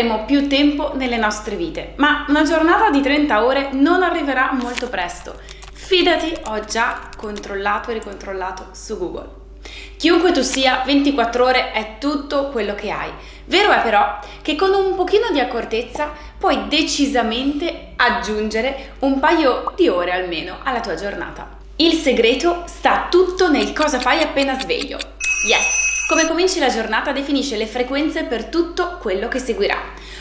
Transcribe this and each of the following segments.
avremo più tempo nelle nostre vite, ma una giornata di 30 ore non arriverà molto presto. Fidati, ho già controllato e ricontrollato su Google. Chiunque tu sia, 24 ore è tutto quello che hai. Vero è però che con un pochino di accortezza puoi decisamente aggiungere un paio di ore almeno alla tua giornata. Il segreto sta tutto nel cosa fai appena sveglio. Yes! Come cominci la giornata definisce le frequenze per tutto quello che seguirà.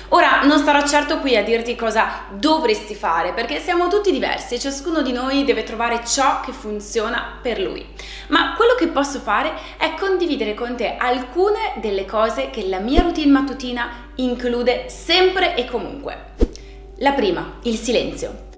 Ora non starò certo qui a dirti cosa dovresti fare perché siamo tutti diversi e ciascuno di noi deve trovare ciò che funziona per lui. Ma quello che posso fare è condividere con te alcune delle cose che la mia routine mattutina include sempre e comunque. La prima, il silenzio.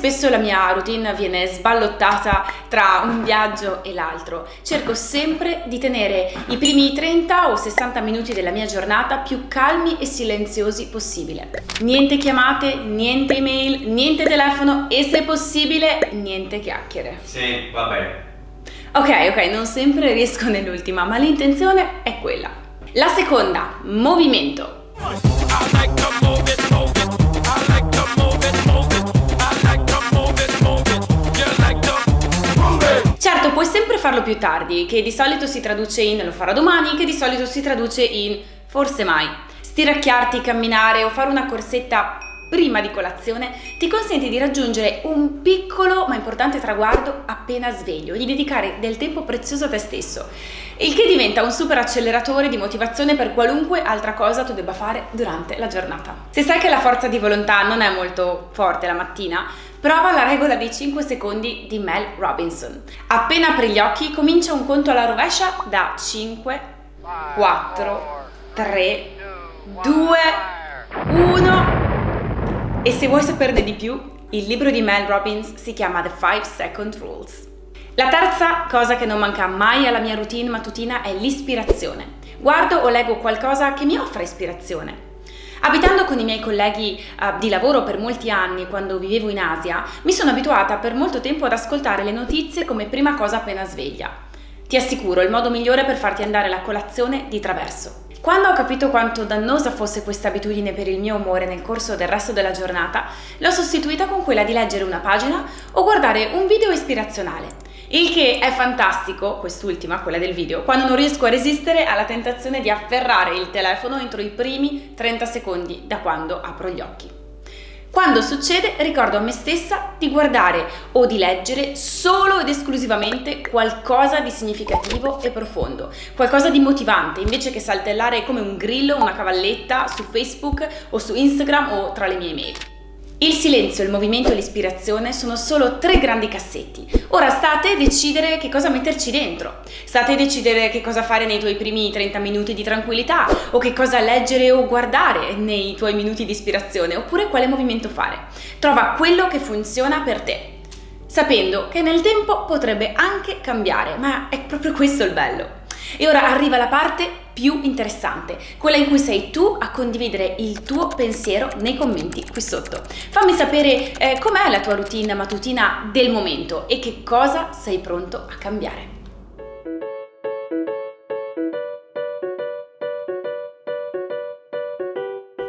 Spesso la mia routine viene sballottata tra un viaggio e l'altro, cerco sempre di tenere i primi 30 o 60 minuti della mia giornata più calmi e silenziosi possibile. Niente chiamate, niente email, niente telefono e se possibile niente chiacchiere. Sì, va bene. Ok, ok, non sempre riesco nell'ultima, ma l'intenzione è quella. La seconda, movimento. Più tardi, che di solito si traduce in lo farò domani, che di solito si traduce in forse mai. Stiracchiarti, camminare o fare una corsetta prima di colazione ti consente di raggiungere un piccolo ma importante traguardo appena sveglio, di dedicare del tempo prezioso a te stesso, il che diventa un super acceleratore di motivazione per qualunque altra cosa tu debba fare durante la giornata. Se sai che la forza di volontà non è molto forte la mattina, Prova la regola dei 5 secondi di Mel Robinson. Appena apri gli occhi comincia un conto alla rovescia da 5, 4, 3, 2, 1 e se vuoi saperne di più, il libro di Mel Robbins si chiama The 5 Second Rules. La terza cosa che non manca mai alla mia routine mattutina è l'ispirazione. Guardo o leggo qualcosa che mi offra ispirazione. Abitando con i miei colleghi uh, di lavoro per molti anni quando vivevo in Asia, mi sono abituata per molto tempo ad ascoltare le notizie come prima cosa appena sveglia. Ti assicuro, il modo migliore per farti andare la colazione di traverso. Quando ho capito quanto dannosa fosse questa abitudine per il mio umore nel corso del resto della giornata, l'ho sostituita con quella di leggere una pagina o guardare un video ispirazionale. Il che è fantastico, quest'ultima, quella del video, quando non riesco a resistere alla tentazione di afferrare il telefono entro i primi 30 secondi da quando apro gli occhi. Quando succede ricordo a me stessa di guardare o di leggere solo ed esclusivamente qualcosa di significativo e profondo, qualcosa di motivante, invece che saltellare come un grillo, una cavalletta su Facebook o su Instagram o tra le mie email. Il silenzio, il movimento e l'ispirazione sono solo tre grandi cassetti. Ora state a decidere che cosa metterci dentro. State a decidere che cosa fare nei tuoi primi 30 minuti di tranquillità o che cosa leggere o guardare nei tuoi minuti di ispirazione oppure quale movimento fare. Trova quello che funziona per te, sapendo che nel tempo potrebbe anche cambiare, ma è proprio questo il bello. E ora arriva la parte più interessante, quella in cui sei tu a condividere il tuo pensiero nei commenti qui sotto. Fammi sapere eh, com'è la tua routine mattutina del momento e che cosa sei pronto a cambiare.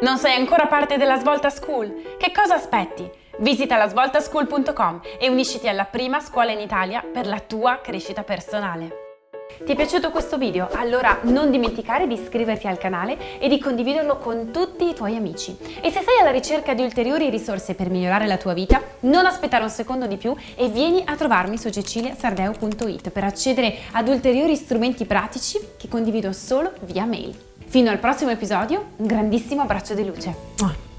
Non sei ancora parte della Svolta School? Che cosa aspetti? Visita lasvoltaschool.com e unisciti alla prima scuola in Italia per la tua crescita personale. Ti è piaciuto questo video? Allora non dimenticare di iscriverti al canale e di condividerlo con tutti i tuoi amici. E se sei alla ricerca di ulteriori risorse per migliorare la tua vita, non aspettare un secondo di più e vieni a trovarmi su ceciliasardeo.it per accedere ad ulteriori strumenti pratici che condivido solo via mail. Fino al prossimo episodio, un grandissimo abbraccio di luce.